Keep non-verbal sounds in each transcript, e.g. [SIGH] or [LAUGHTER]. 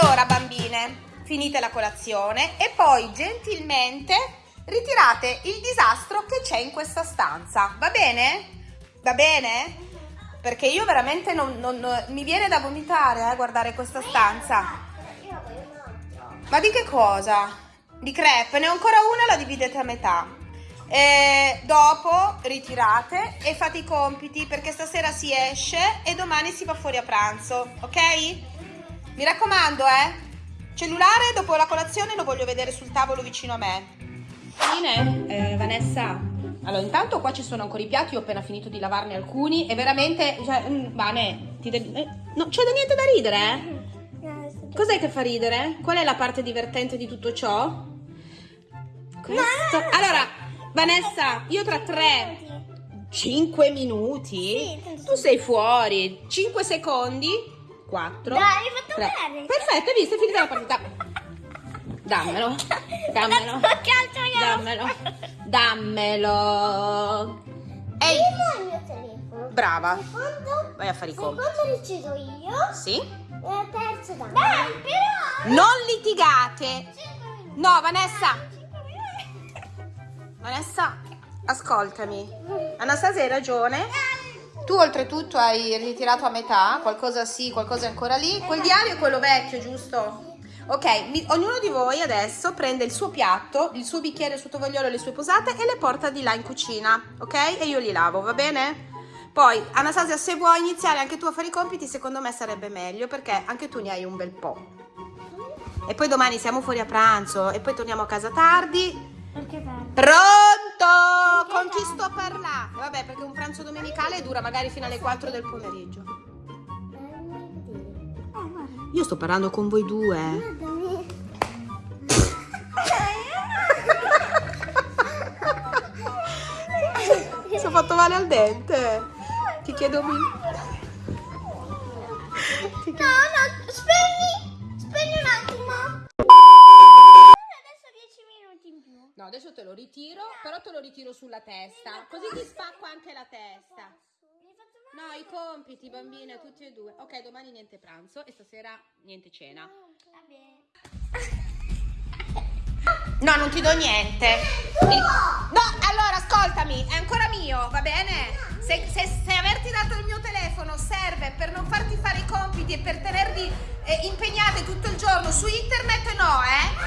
Allora, bambine, finite la colazione e poi gentilmente ritirate il disastro che c'è in questa stanza. Va bene? Va bene? Perché io veramente non, non, non mi viene da vomitare, eh, guardare questa stanza. Ma di che cosa? Di crepe, ne ho ancora una, la dividete a metà. E dopo ritirate e fate i compiti perché stasera si esce e domani si va fuori a pranzo, ok? Mi raccomando, eh? Cellulare dopo la colazione lo voglio vedere sul tavolo vicino a me. Fine, eh, Vanessa. Allora, intanto qua ci sono ancora i piatti, ho appena finito di lavarne alcuni e veramente, cioè, mm, Vane, ti devi... Eh, no, c'è da niente da ridere, eh? Cos'è che fa ridere? Qual è la parte divertente di tutto ciò? Questo. Allora, Vanessa, io tra tre, cinque minuti, tu sei fuori, cinque secondi, quattro, Dai, hai fatto tre. bene. Perfetto, hai visto? È finita la partita. Dammelo, [LAUGHS] dammelo, dammelo, dammelo. Ehi, Primo è il mio telefono. brava. Secondo, Vai a fare i compiti. secondo decido io. Sì? E terzo da Dai, però. Non litigate. No, Vanessa. Vanessa, ascoltami. Anastasia hai ragione. Tu oltretutto hai ritirato a metà, qualcosa sì, qualcosa è ancora lì. Quel diario è quello vecchio, giusto? Ok, mi- ognuno di voi adesso prende il suo piatto, il suo bicchiere, il suo tovagliolo e le sue posate e le porta di là in cucina, ok? E io li lavo, va bene? Poi, Anastasia, se vuoi iniziare anche tu a fare i compiti, secondo me sarebbe meglio perché anche tu ne hai un bel po'. E poi domani siamo fuori a pranzo e poi torniamo a casa tardi. Perché bello. Pronto? Con chi sto parlando? Vabbè, perché un pranzo domenicale dura magari fino alle 4 del pomeriggio. Io sto parlando con voi due. Mi sono fatto male al dente. Ti chiedo. Ti chiedo- No, no, spegni, spegni un attimo. Adesso 10 minuti in più. No, adesso te lo ritiro, però te lo ritiro sulla testa. Così ti spacco anche la testa. No, i compiti, bambine, tutti e due. Ok, domani niente pranzo e stasera niente cena. Va bene. No, non ti do niente. Il- No, allora ascoltami, è ancora mio, va bene? Se, se- se averti dato il mio telefono serve per non farti fare i compiti e per tenervi eh, impegnate tutto il giorno su internet, no, eh?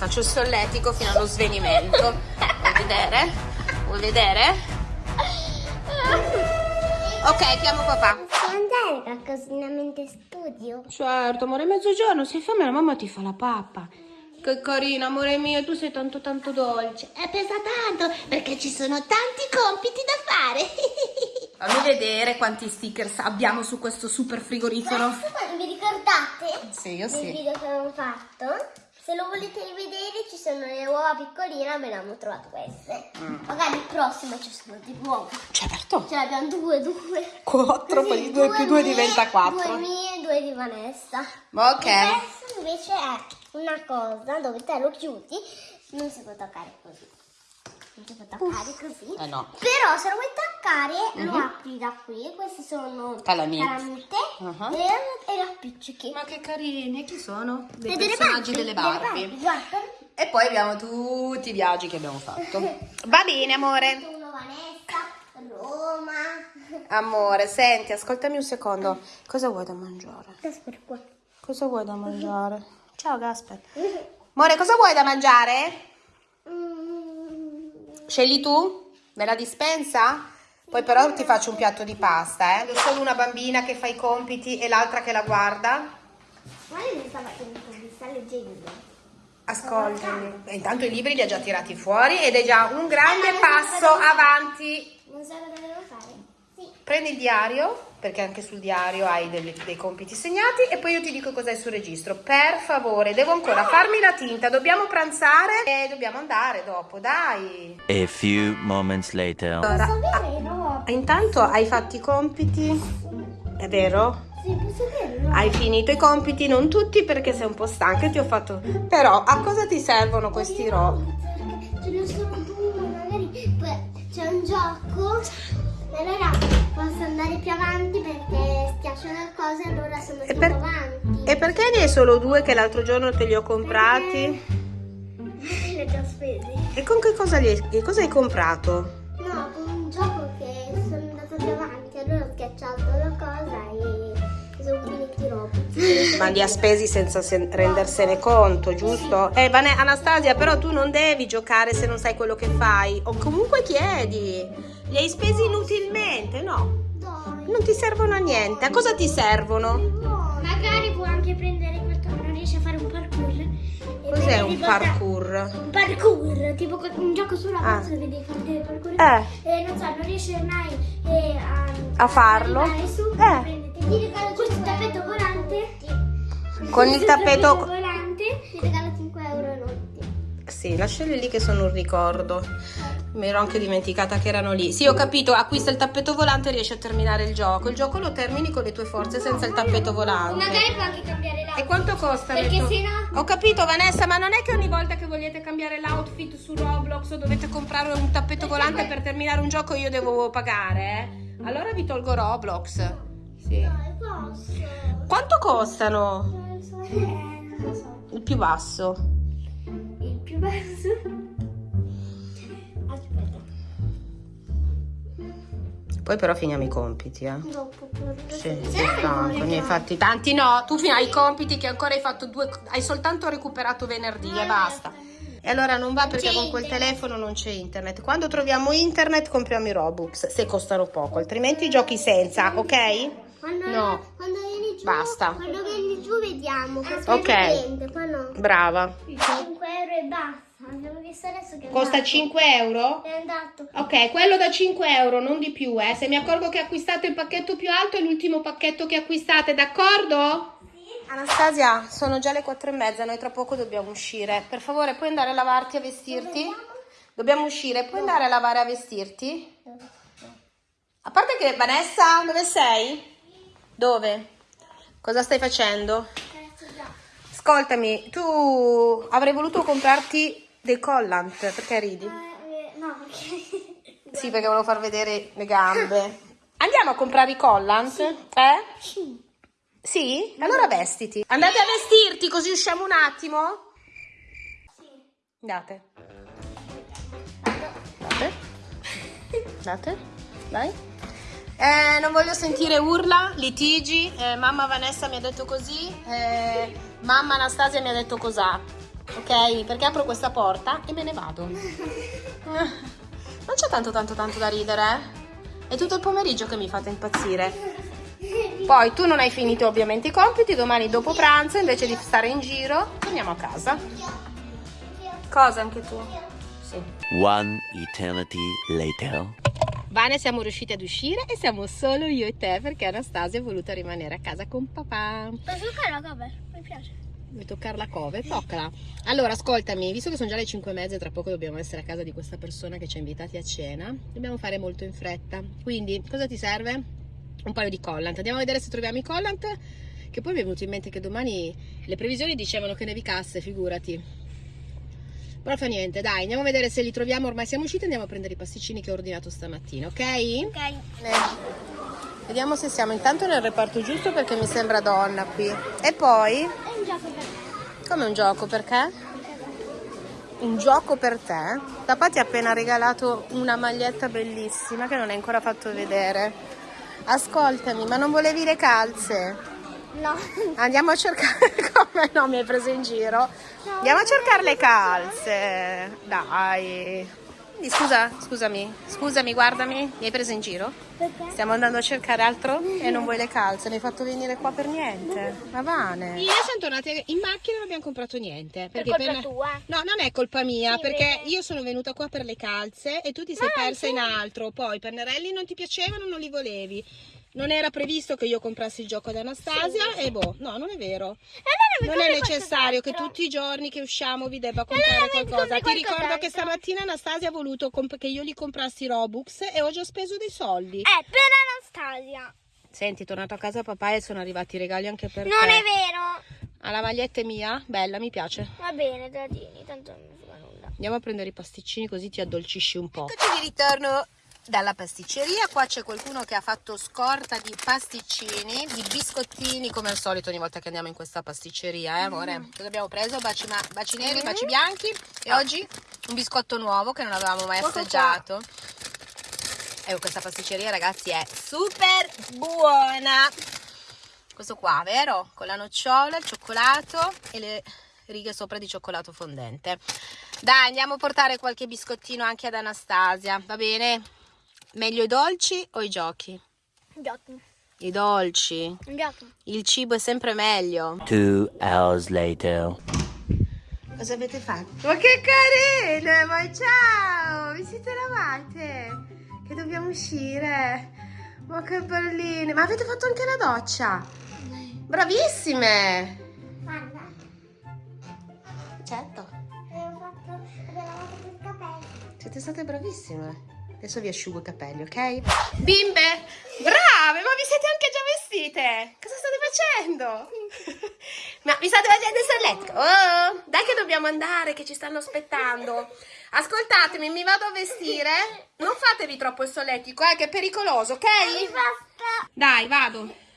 Faccio il solletico fino allo svenimento. Vuoi vedere? Vuoi vedere? Ok, chiamo papà. Puoi andare qualcosina mentre studio? Certo, amore, mezzogiorno, sei fame, la mamma ti fa la pappa. Che carina, amore mio, tu sei tanto tanto dolce. E pesa tanto perché ci sono tanti compiti da fare. [LAUGHS] Fammi vedere quanti stickers abbiamo su questo super frigorifero. Questo vi ricordate? Sì, io sì. video che avevamo fatto? Se lo volete rivedere ci sono le uova piccoline, abbiamo trovato queste. Mm. Magari il prossimo ci sono di uova. Certo. Ce l'abbiamo due, due. Quattro, poi Così, due più due mie, diventa quattro. Due mie e due di Vanessa. Ok. Questo invece è una cosa dove te lo chiudi, non si può toccare così. Non si può toccare così. Eh no. Però se lo vuoi toccare lo apri da qui. Questi sono Calamite. calamite Uh-huh. e, e le appiccichi. Ma che carini, chi sono? Dei E delle personaggi Barbie, delle delle Barbie. guarda. E poi abbiamo tutti i viaggi che abbiamo fatto. [LAUGHS] Va bene, amore. Vanessa, Roma. [LAUGHS] Amore, senti, ascoltami un secondo. Cosa vuoi da mangiare? Aspetta qua. Cosa vuoi da mangiare? [LAUGHS] Ciao, Gasper. Amore, cosa vuoi da mangiare? Scegli tu? Me la dispensa? Poi però ti faccio un piatto di pasta, eh? Ho solo una bambina che fa i compiti e l'altra che la guarda. ma lei mi sta facendo così, sta leggendo. Ascoltami. Intanto i libri li ha già tirati fuori ed è già un grande passo avanti. Non sa cosa devo fare? Sì. Prendi il diario, perché anche sul diario hai delle- dei compiti segnati, e poi io ti dico cos'hai sul registro. Per favore, devo ancora farmi la tinta, dobbiamo pranzare e dobbiamo andare dopo, dai. A few moments later. Allora, avere no? intanto hai fatto i compiti, è vero? Sì, posso no? Hai finito i compiti, non tutti perché sei un po' stanca e ti ho fatto... Però a cosa ti servono questi ro? Ce ne sono due, magari c'è un gioco. Allora posso andare più avanti perché schiacciano le cose e allora sono E, più per- avanti. e perché ne hai solo due che l'altro giorno te li ho comprati? [LAUGHS] Le ho già spesi. E con che cosa, li che cosa hai comprato? No, con un gioco che sono andata più avanti, allora ho schiacciato la cosa e sono finiti i robot. Ma li ha spesi senza se- rendersene conto, giusto? Eh, Vane- Anastasia, però tu non devi giocare se non sai quello che fai. O comunque chiedi. Li hai spesi inutilmente, no? Non ti servono a niente. A cosa ti servono? Magari può anche prendere questo, non riesce a fare un parkour. Cos'è un parkour? Un parkour, tipo un gioco sulla Ah. dove devi fare dei parkour. Eh. E non so, non riesce mai eh, a, A farlo? su, Eh. prendete, ti regalo questo tappeto volante. Con il tappeto- volante ti regalo 5 euro notti. Sì, lasciali lì che sono un ricordo. Mi ero anche dimenticata che erano lì. Sì, ho capito, acquista il tappeto volante e riesci a terminare il gioco. Il gioco lo termini con le tue forze senza il tappeto volante. Magari può anche cambiare l'auto. E quanto costa? Perché se no- Ho capito Vanessa, ma non è che ogni volta che vogliete cambiare l'outfit su Roblox o dovete comprare un tappeto volante per terminare un gioco io devo pagare, eh? Allora vi tolgo Roblox. Sì. Dai, posso. Quanto costano? Non so. Eh, non so. Il più basso. Basso. Aspetta. Poi però finiamo i compiti, eh. Dopo però. Sì, sì, tanto, ne hai fatti tanti no, tu fino ai compiti che ancora hai fatto due, hai soltanto recuperato venerdì e basta. E allora non va perché con quel telefono non c'è internet. Quando troviamo internet compriamo i Robux, se costano poco, altrimenti giochi senza, ok? Quando, No. quando vieni giù, Basta. Quando vieni giù vediamo. Perché Ok. qua no. Brava. 5 euro e basta. Abbiamo visto adesso che Costa andato. 5 euro? È andato. Ok, quello da 5 euro, non di più, eh. Se mi accorgo che acquistate il pacchetto più alto è l'ultimo pacchetto che acquistate, d'accordo? Anastasia, sono già le 4 e mezza, noi tra poco dobbiamo uscire. Per favore, puoi andare a lavarti e a vestirti? Dobbiamo uscire, puoi andare a lavare e a vestirti? A parte che, Vanessa, dove sei? Dove? Cosa stai facendo? Ascoltami, tu avrei voluto comprarti dei collant, perché ridi? Eh, no, perché... [LAUGHS] Sì, perché volevo far vedere le gambe. [LAUGHS] Andiamo a comprare i collant? Eh? Sì? Allora vestiti. Andate a vestirti così usciamo un attimo? Andate. Andate. Andate. Dai. Eh, non voglio sentire urla, litigi. Eh, mamma Vanessa mi ha detto così. eh, mamma Anastasia mi ha detto cos'ha. Ok? Perché apro questa porta e me ne vado. [LAUGHS] Non c'è tanto tanto tanto da ridere, eh? È tutto il pomeriggio che mi fate impazzire. Poi tu non hai finito ovviamente i compiti, domani dopo pranzo invece di stare in giro torniamo a casa. Cosa anche tu? Sì. One eternity later. Vane siamo riusciti ad uscire e siamo solo io e te perché Anastasia è voluta rimanere a casa con papà. Posso toccare la cover? Mi piace. Vuoi toccare la cover? Toccala. Allora, ascoltami, visto che sono già le 5 e mezza e tra poco dobbiamo essere a casa di questa persona che ci ha invitati a cena, dobbiamo fare molto in fretta. Quindi, cosa ti serve? Un paio di collant. Andiamo a vedere se troviamo i collant, che poi mi è venuto in mente che domani le previsioni dicevano che nevicasse, figurati. Però fa niente, dai, andiamo a vedere se li troviamo. Ormai siamo usciti, andiamo a prendere i pasticcini che ho ordinato stamattina, ok? Ok. Vediamo se siamo intanto nel reparto giusto perché mi sembra donna qui. E poi... È un gioco per Come un gioco, perché? Un gioco per te? Papà ti ha appena regalato una maglietta bellissima che non hai ancora fatto vedere. Ascoltami, ma non volevi le calze? No. Andiamo a cercare [LAUGHS] come no, mi hai preso in giro. Andiamo a cercare le calze. Dai. Quindi, Scusa, scusami, scusami, guardami, mi hai preso in giro? Perché? Stiamo andando a cercare altro e non vuoi le calze, mi hai fatto venire qua per niente. Ma Vane. Io siamo tornate in macchina e non abbiamo comprato niente. Per Perché colpa tua. No, non è colpa mia, Sì, perché vero. io sono venuta qua per le calze e tu ti sei Ma persa sì. in altro. Poi i pennarelli non ti piacevano, non li volevi. Non era previsto che io comprassi il gioco ad Anastasia e boh, no, non è vero. E allora mi Non è necessario che tutti i giorni che usciamo vi debba allora comprare mi qualcosa. Ti ricordo che stamattina Anastasia ha voluto che io gli comprassi Robux e ho già speso dei soldi. Eh, per Anastasia. Senti, è tornato a casa papà e sono arrivati i regali anche per Non te. è vero. Ah, la maglietta è mia? Bella, mi piace. Va bene, tieni, tanto non mi fa nulla. Andiamo a prendere i pasticcini così ti addolcisci un po'. Eccoci di ritorno dalla pasticceria. Qua c'è qualcuno che ha fatto scorta di pasticcini, di biscottini, come al solito ogni volta che andiamo in questa pasticceria, eh amore? Cosa abbiamo preso? Baci, ma- baci neri, baci bianchi e oggi un biscotto nuovo che non avevamo mai Guarda qua. assaggiato. Ecco, questa pasticceria ragazzi è super buona. Questo qua, vero? Con la nocciola, il cioccolato e le righe sopra di cioccolato fondente. Dai, andiamo a portare qualche biscottino anche ad Anastasia, va bene? Meglio i dolci o i giochi? Giochi. I dolci. Giochi. Il cibo è sempre meglio. Two hours later. Cosa avete fatto? Ma che carine! Ma ciao! Vi siete lavate? Che dobbiamo uscire? Ma che belline! Ma avete fatto anche la doccia? Bravissime! Guarda, Certo. abbiamo fatto, abbiamo lavato il capello. Siete state bravissime. Adesso vi asciugo i capelli, ok? Bimbe, brave, ma vi siete anche già vestite? Cosa state facendo? [LAUGHS] ma vi state facendo il solletico? Oh, dai che dobbiamo andare, che ci stanno aspettando. Ascoltatemi, mi vado a vestire. Non fatevi troppo il solletico, eh, che è pericoloso, ok? Basta. Dai, vado.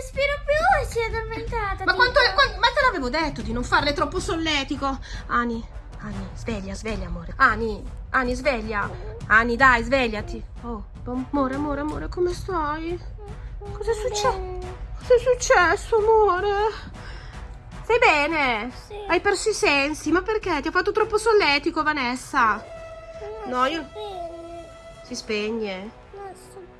Respiro più e si è addormentata. Ma, quanto, qua- ma te l'avevo detto di non farle troppo solletico. Ani, Ani, sveglia, sveglia, amore. Ani, Ani, sveglia. Ani, dai, svegliati. Oh, amore, amore, amore, come stai? Cos'è successo? Cos'è successo, amore? Stai bene? Sì. Hai perso i sensi? Ma perché? Ti ho fatto troppo solletico, Vanessa? No, io... Si spegne. sto bene.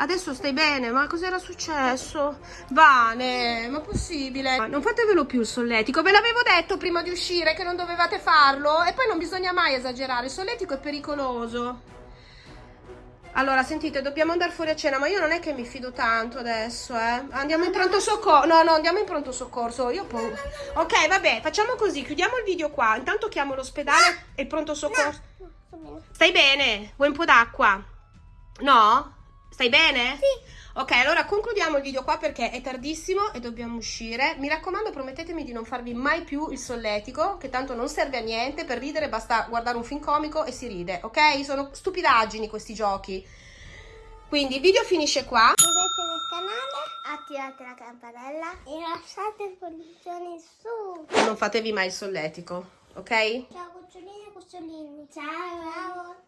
Adesso stai bene, ma cos'era successo? Vane, ma possibile? Non fatevelo più il solletico, ve l'avevo detto prima di uscire che non dovevate farlo e poi non bisogna mai esagerare, il solletico è pericoloso. Allora, sentite, dobbiamo andare fuori a cena, ma io non è che mi fido tanto adesso, eh. Andiamo in pronto soccorso. No, no, andiamo in pronto soccorso. Io poi... Ok, vabbè, facciamo così, chiudiamo il video qua. Intanto chiamo l'ospedale e il pronto soccorso. Stai bene? Vuoi un po' d'acqua? No? Stai bene? Sì. Ok, allora concludiamo il video qua perché è tardissimo e dobbiamo uscire. Mi raccomando, promettetemi di non farvi mai più il solletico, che tanto non serve a niente. Per ridere basta guardare un film comico e si ride, ok? Sono stupidaggini questi giochi. Quindi il video finisce qua. Iscrivetevi al canale, attivate la campanella e lasciate il pollice su. Non fatevi mai il solletico, ok? Ciao cucciolini e cucciolini. Ciao. Ciao.